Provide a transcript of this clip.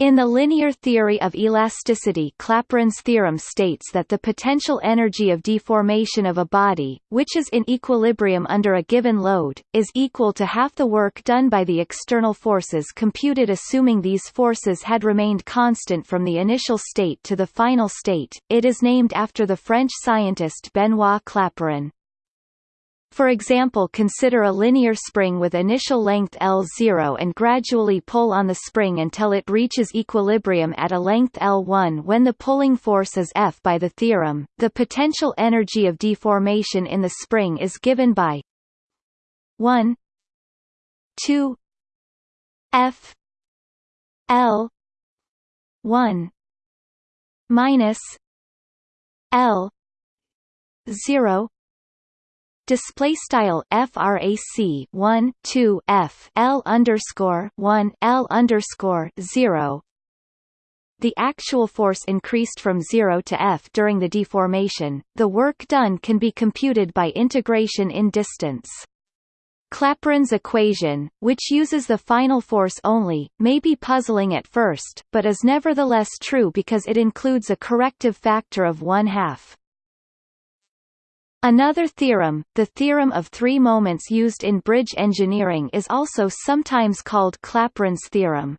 In the linear theory of elasticity Clapeyron's theorem states that the potential energy of deformation of a body, which is in equilibrium under a given load, is equal to half the work done by the external forces computed assuming these forces had remained constant from the initial state to the final state. It is named after the French scientist Benoit Clapeyron. For example consider a linear spring with initial length L0 and gradually pull on the spring until it reaches equilibrium at a length L1 when the pulling force is F by the theorem. The potential energy of deformation in the spring is given by 1 2 F L 1 minus L 0 display style frac 1 2 f l underscore 1 l underscore 0 the actual force increased from 0 to f during the deformation. The work done can be computed by integration in distance. Clapeyron's equation, which uses the final force only, may be puzzling at first, but is nevertheless true because it includes a corrective factor of one half. Another theorem, the theorem of three moments used in bridge engineering is also sometimes called Clapeyron's theorem.